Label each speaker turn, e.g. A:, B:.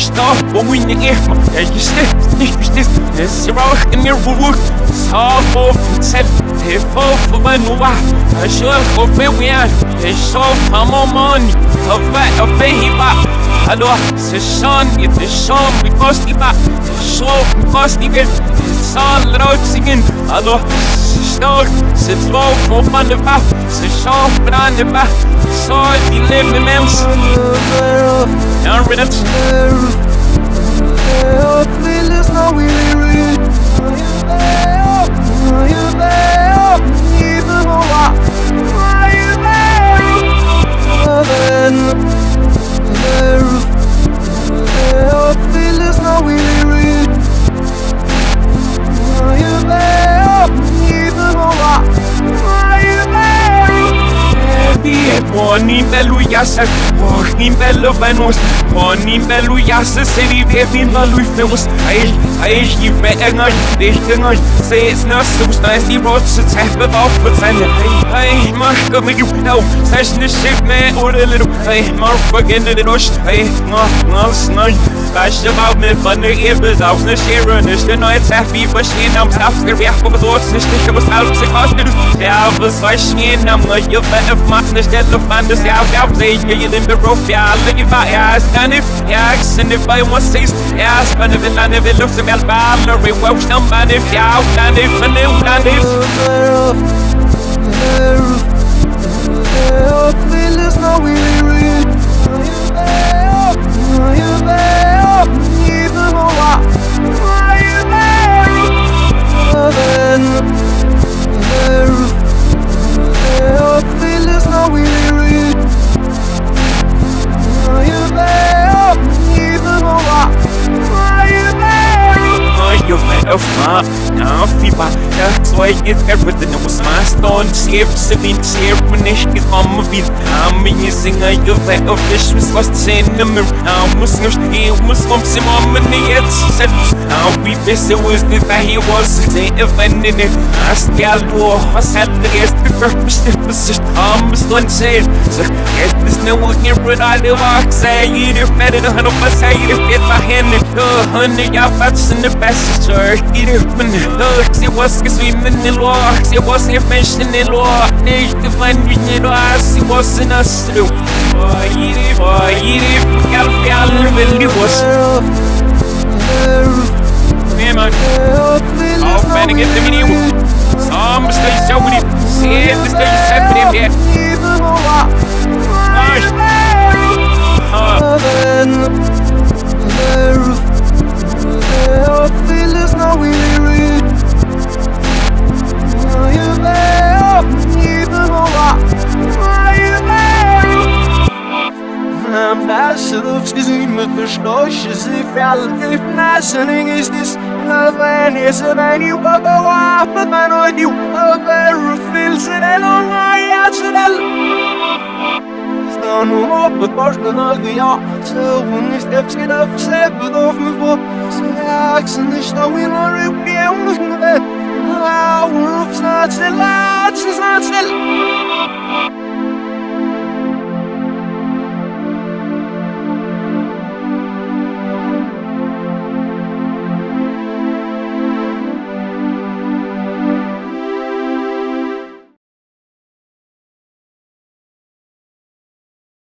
A: du står på min efma. Jeg er stift, stift, stift. Jeg ser også en mere vuvuk. Så for fortæl, det er for for hvad nu var. Jeg så for fedt vi er. Jeg så for mig money. Og hvad og hvad i var. Hallo, se sådan, det er sådan, vi kost με λουγιάσε Πόχνη με λοβένος Πόνη με λουγιάσε Σε ριβεύει να λουφνεύος Eil, eil, gib mir Engel, nicht Engel Seh
B: es nassums, da ist die Rotze Zäffe auf für seine Hey, hey, mach komm mit Juh, au Seh es nicht schick, meh, oder liru Hey, mach, beginn den Rost Hey, mach, mach,
A: mach, Pony Meluyasa, Pony Melovanos, Pony Meluyasa, City Baby Melufus, I, I, you better not, they can not say it's not so nice, the roads to tap it off, but I, I, must go make you know, such the ship, man, or a little, I, motherfucking in the rush, I, no, no, no, Bash about me, but the ears out, the sharon is the night happy, but she and I'm half the react of the thoughts, the stick was out, the I was like, she and I'm like, you're better, my, the stead of fun, the out, out, play, you in the roof, yeah, look if I ask, and if, yeah, and if I want says, yeah, spend if it, and if it looks a bit bad, Larry Welsh, no man, if yeah, and if, and if, and if,
B: Feelings no really real.
A: Better fuck, now, Fiba, that's why it's everything. Was my stone, shape, sitting, shape, when it's on my feet, I'm using a you better fish was lost in the mirror, I'm Muslim, he was from some money, it's said, I'll be busy with the that he was, they offended it, I still war, I said the guest, the purpose, the position, I'm still saying, so, get this no one here, but I do walk, say, you do better than hundred percent, you fit my hand, the uh, hundred, y'all bats in the best, sir, you do, when the looks, men Når jeg var skal svimmen i lår Jeg var skal fæsten i lår Det er ikke fandt vi til lår Jeg var sin og slå Og i det, og i det. Jeg vil aldrig vælge vores. Hvem er det? Affænding efter min iver. Som skal
B: jeg sjov i det Sæt,
A: det
B: skal jeg sæt på dem her. Nej Thank you. Not so gesehen mit der Schläuche, sie fällt if nothing is this love and is a man you go go up but man on you a very feels it and on my arsenal Stanno upp ett borsten av ja hon i steps get up Släppet av mig på Så axeln är ståen och upp i ämnet Hour of snart still, snart still